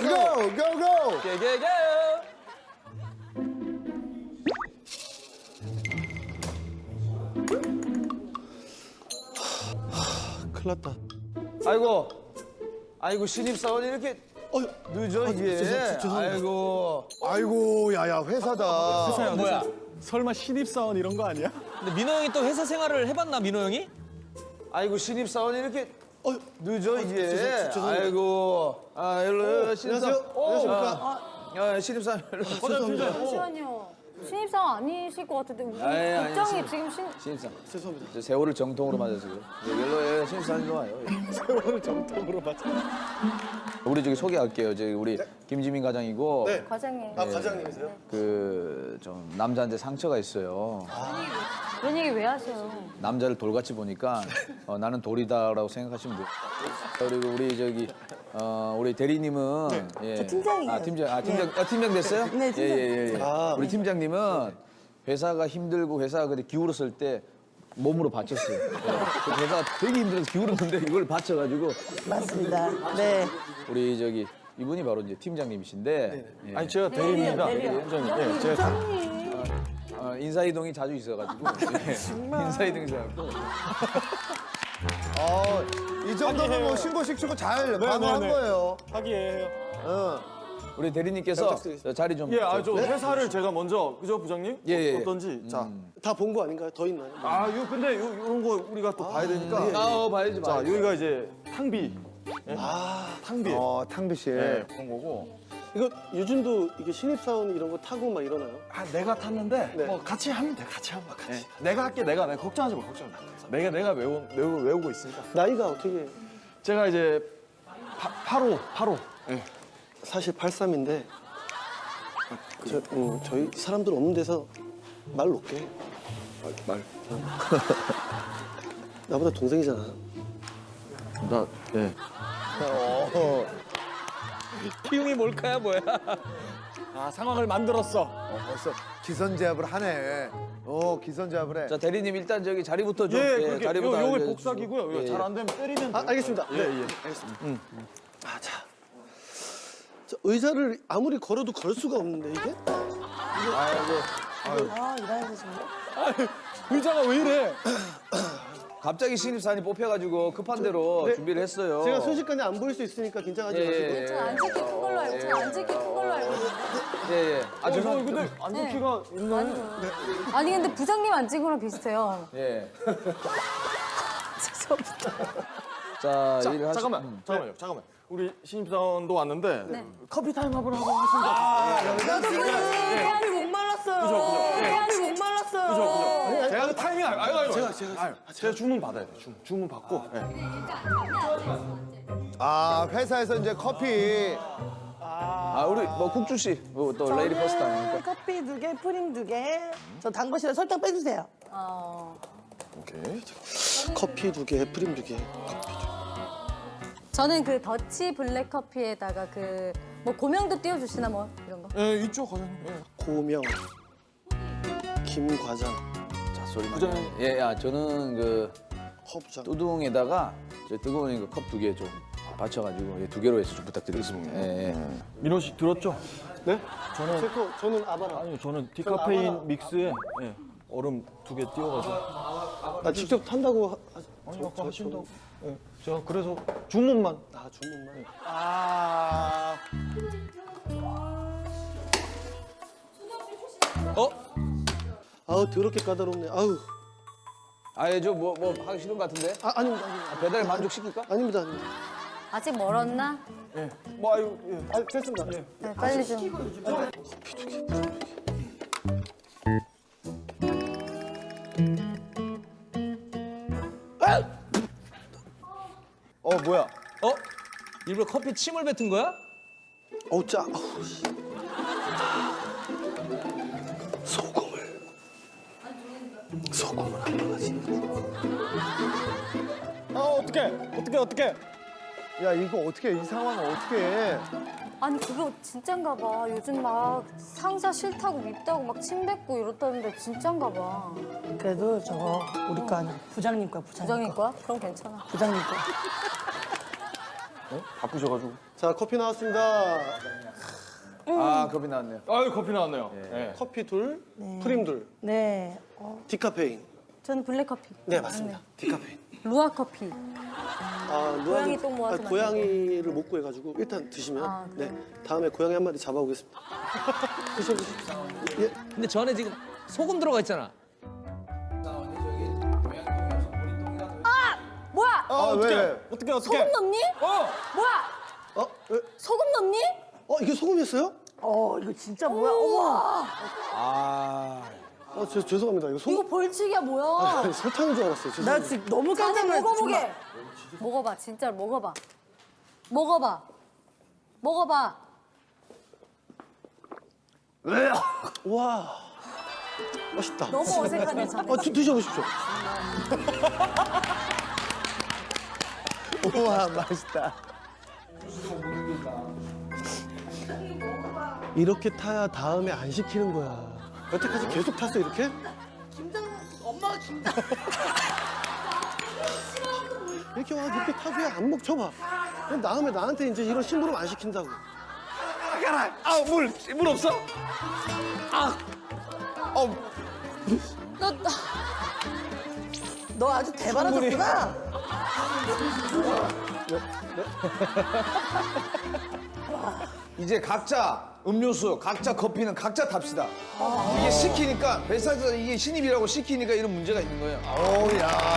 go, go, go. 개개개. 큰일 났다. 아이고. 아이고 신입사원이 이렇게 어, 늦어 이게. 아이고. 아이고, 야야 회사다. 뭐야? 설마 신입사원 이런 거 아니야? 근데 민호 형이 또 회사 생활을 해봤나 민호 형이? 아이고 신입사원이 이렇게 어, 늦어 이게. 죄송- 죄송합니다. 아이고. 아 일로 신입사원. 안녕하세요. 안녕하십니까? 아, 신입사원 일로. 죄송합니다. 잠시만요. 신입사원 아니실 것 같은데 우리 아니, 국장이 신입- 지금 신 신입사원. 죄송합니다. 저 세월을 정통으로 맞아서 그래요. 예, 일로 예, 신입사원 일로 와요. 예. 세월을 정통으로 맞아. 우리 저기 소개할게요. 저기 우리 김지민 과장이고 네. 과장님 아, 과장님이세요? 그 좀 남자한테 상처가 있어요. 그런 얘기 왜 하세요? 남자를 돌같이 보니까 어, 나는 돌이다라고 생각하시면 돼요. 그리고 우리 저기 어, 우리 대리님은 예. 저 팀장이에요. 아 팀장, 아 팀장, 아, 팀장 됐어요? 네, 팀장. 예, 예, 예. 아. 우리 팀장님은 회사가 힘들고 회사가 그때 기울었을 때 몸으로 바쳤어요. 예. 그 회사가 되게 힘들어서 기울었는데 이걸 바쳐가지고 맞습니다. 네. 우리 저기 이분이 바로 이제 팀장님이신데 예. 아니 제가 대리입니다. 팀장님. 예, 제가 다- 어, 인사이동이 자주 있어가지고 예. 인사이동이 있어가지고 어, 이 정도면 뭐 신고식 주고 잘 방어한 네, 네. 거예요. 하기예요. 어. 우리 대리님께서 저 자리 좀 예, 아저 좀- 회사를 제가 먼저 그죠 부장님? 예, 예, 예. 어떤지. 자, 다 본 거 아닌가요? 더 있나요? 아 이거 근데 요, 이런 거 우리가 또 봐야 되니까. 아, 어, 봐야지 자, 봐야지. 여기가 이제 탕비. 아, 탕비. 어, 탕비 씨. 예, 그런 거고. 이거 요즘도 이게 신입사원 이런 거 타고 막 이러나요? 아, 내가 탔는데 네. 뭐 같이 하면 돼. 같이 하면 돼. 같이. 내가 할게. 내가 내가 걱정하지 마. 걱정 마. 내가 내가 외우, 외우, 외우고 있으니까. 나이가 어떻게 제가 이제 파, 8호, 8호. 예. 사실 83인데 저, 음, 저희 사람들 없는 데서 말 놓게 말. 나보다 동생이잖아 나 예. 키움이 몰카야 뭐야? 아, 상황을 만들었어. 어, 벌써 기선제압을 하네. 어, 기선제압을 해. 자 대리님 일단 저기 자리부터 좀 예, 예, 자리부터 요, 요게. 복사기고요. 예, 예. 잘안 되면 때리면 아. 알겠습니다 예, 네, 예. 알겠습니다 아, 자. 저 의자를 아무리 걸어도 걸 수가 없는데 이게? 아, 일하는 정말. 의자가 왜 이래? 갑자기 신입사원이 뽑혀가지고 급한 대로 네. 준비를 했어요. 제가 순식간에 안 보일 수 있으니까 긴장하지 예, 마시고 예, 저 앉을게 큰 걸로 알고 저 앉을게 큰 걸로 알고 있는데 예, 예. 아 어, 이거 죄송. 근데 안좋기가 있네. 아니 근데 부장님 앉은 거랑 비슷해요 예. 죄송합니다 자, 자, 일을 하시- 잠깐만, 음. 잠깐만요, 잠깐만. 우리 신입사원도 왔는데 네. 커피 타임 한번 하고 하겠습니다. 나도 그 해안이 목 말랐어요. 그죠, 그죠. 예. 해안이 목 말랐어요. 그죠, 그죠. 제가 그 타이밍 알, 아유, 아유, 제가 제가 아유, 제가 주문 받아야 돼. 주문, 주문 받고. 예. 아, 회사에서 이제 커피. 아 우리 뭐 국주 씨, 뭐또 레이디 퍼스트 아닙니까? 커피 두 개, 프림 두 개. 저 단 것이라 설탕 빼주세요. 어, 오케이. 커피 두 개 프림 두개 저는 그 더치 블랙 커피에다가 그 뭐 고명도 띄워주시나 뭐 이런 거 예, 이쪽 과장님. 예. 고명 김 과장 자 소리 나. 예, 야 저는 그허 부장 뚜둥에다가 저 뜨거우니까 컵두 개 좀 받쳐가지고 예, 두 개로 해서 좀 부탁드리겠습니다. 예, 예. 민호 씨 들었죠? 네? 저는 제 거 저는 아바라 아니요, 저는 디카페인 믹스에 예, 얼음 두 개 띄워가지고. 나 직접 탄다고 하, 하, 아니, 아까 하신다고. 예, 제가 그래서 주문만. 아 주문만 아. 어? 아우 더럽게 까다롭네 아우 아예 저뭐 뭐 하기 싫은 것 같은데? 아 아닙니다 아닙니다 배달 만족시킬까? 아닙니다 아닙니다 아직 멀었나? 예. 뭐 아유, 예. 아 됐습니다 예. 네, 빨리 좀 어, 뭐야? 어? 일부러 커피 침을 뱉은 거야? 어우 짜 아우 어떡해, 어떡해. 야, 이거 어떻게, 이 상황을 어떻게 해? 아니 그거 진짠가 봐 요즘 막 상사 싫다고 밉다고 막 침 뱉고 이렇다는데 진짠가 봐 그래도 저거 우리 거 아니야. 부장님 거야, 부장님, 부장님 거야? 그럼 괜찮아 부장님 거. 바쁘셔가지고. 자, 커피 나왔습니다. 아 커피 나왔네요. 아유 커피 나왔네요. 예. 커피 둘, 프림 둘, 네. 어, 디카페인. 저는 블랙 커피. 네, 맞습니다. 디카페인. 루왁 커피. 아, 고양이 똥 모아서 아, 고양이를 못 구해가지고 일단 드시면 아, 네 다음에 고양이 한 마리 잡아오겠습니다. 드셔보십시오. 예, 근데 저 안에 지금 소금 들어가 있잖아. 뭐야? 아, 왜, 왜? 어떻게 어떻게? 소금 넣니? 어. 뭐야? 어, 왜? 소금 넣니? 어 이게 소금이었어요? 어 이거 진짜 뭐야? 어머. 아 어, 저, 죄송합니다. 이거 이거 소금 벌칙이야 뭐야? 아니, 설탕인 줄 알았어요. 나 죄송합니다. 지금 너무 깜짝 놀랐어. 먹어보게. 먹어봐 진짜 먹어봐. 먹어봐. 먹어봐. 와, 맛있다. 너무 어색하네 참. 어, 드, 드셔보십시오. 우와, 맛있다. 이렇게 타야 다음에 안 시키는 거야. 여태까지 계속 탔어 이렇게? 엄마가 김장. 이렇게 와 이렇게 타줘야 안 먹혀봐. 그럼 다음에 나한테 이제 이런 심부름 안 시킨다고. 아물 물 없어? 너, 너너 아주 대바라졌구나. 이제 각자 음료수, 각자 커피는 각자 탑시다. 이게 시키니까 회사에서 이게 신입이라고 시키니까 이런 문제가 있는 거예요. 오, 야.